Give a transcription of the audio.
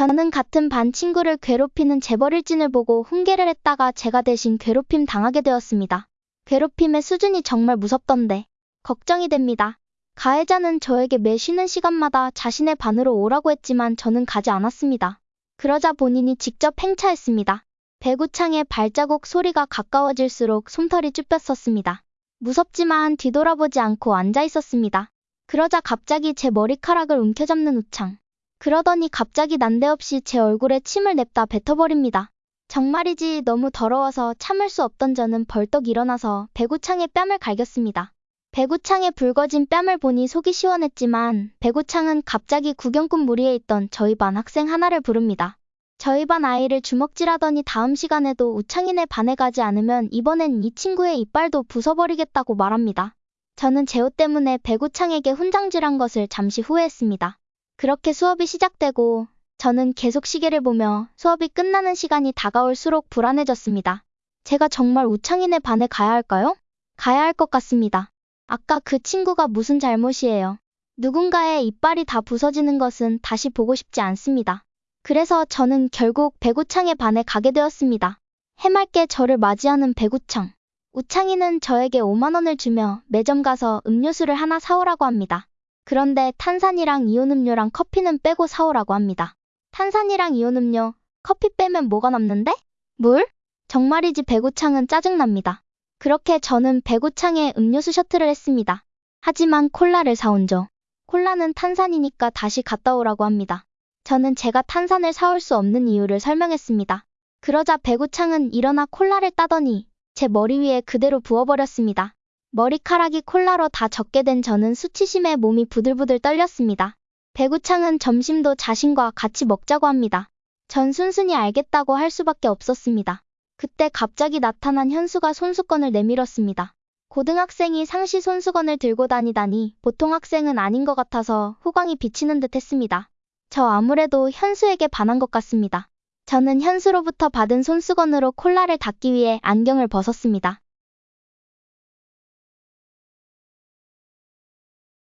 저는 같은 반 친구를 괴롭히는 재벌일진을 보고 훈계를 했다가 제가 대신 괴롭힘 당하게 되었습니다. 괴롭힘의 수준이 정말 무섭던데 걱정이 됩니다. 가해자는 저에게 매 쉬는 시간마다 자신의 반으로 오라고 했지만 저는 가지 않았습니다. 그러자 본인이 직접 행차했습니다. 배구창의 발자국 소리가 가까워질수록 솜털이 쭈뼛었습니다. 무섭지만 뒤돌아보지 않고 앉아 있었습니다. 그러자 갑자기 제 머리카락을 움켜잡는 우창. 그러더니 갑자기 난데없이 제 얼굴에 침을 냅다 뱉어버립니다. 정말이지 너무 더러워서 참을 수 없던 저는 벌떡 일어나서 배구창의 뺨을 갈겼습니다. 배구창에 붉어진 뺨을 보니 속이 시원했지만 배구창은 갑자기 구경꾼 무리에 있던 저희 반 학생 하나를 부릅니다. 저희 반 아이를 주먹질하더니 다음 시간에도 우창이네 반에 가지 않으면 이번엔 이 친구의 이빨도 부숴버리겠다고 말합니다. 저는 제옷 때문에 배구창에게 훈장질한 것을 잠시 후회했습니다. 그렇게 수업이 시작되고 저는 계속 시계를 보며 수업이 끝나는 시간이 다가올수록 불안해졌습니다. 제가 정말 우창이네 반에 가야 할까요? 가야 할 것 같습니다. 아까 그 친구가 무슨 잘못이에요. 누군가의 이빨이 다 부서지는 것은 다시 보고 싶지 않습니다. 그래서 저는 결국 배구창의 반에 가게 되었습니다. 해맑게 저를 맞이하는 배구창. 우창이는 저에게 5만원을 주며 매점 가서 음료수를 하나 사오라고 합니다. 그런데 탄산이랑 이온음료랑 커피는 빼고 사오라고 합니다. 탄산이랑 이온음료, 커피 빼면 뭐가 남는데? 물? 정말이지 배구창은 짜증납니다. 그렇게 저는 배구창에 음료수 셔틀을 했습니다. 하지만 콜라를 사온 죠. 콜라는 탄산이니까 다시 갔다 오라고 합니다. 저는 제가 탄산을 사올 수 없는 이유를 설명했습니다. 그러자 배구창은 일어나 콜라를 따더니 제 머리 위에 그대로 부어버렸습니다. 머리카락이 콜라로 다 젖게 된 저는 수치심에 몸이 부들부들 떨렸습니다. 배구창은 점심도 자신과 같이 먹자고 합니다. 전 순순히 알겠다고 할 수밖에 없었습니다. 그때 갑자기 나타난 현수가 손수건을 내밀었습니다. 고등학생이 상시 손수건을 들고 다니다니 보통 학생은 아닌 것 같아서 후광이 비치는 듯 했습니다. 저 아무래도 현수에게 반한 것 같습니다. 저는 현수로부터 받은 손수건으로 콜라를 닦기 위해 안경을 벗었습니다.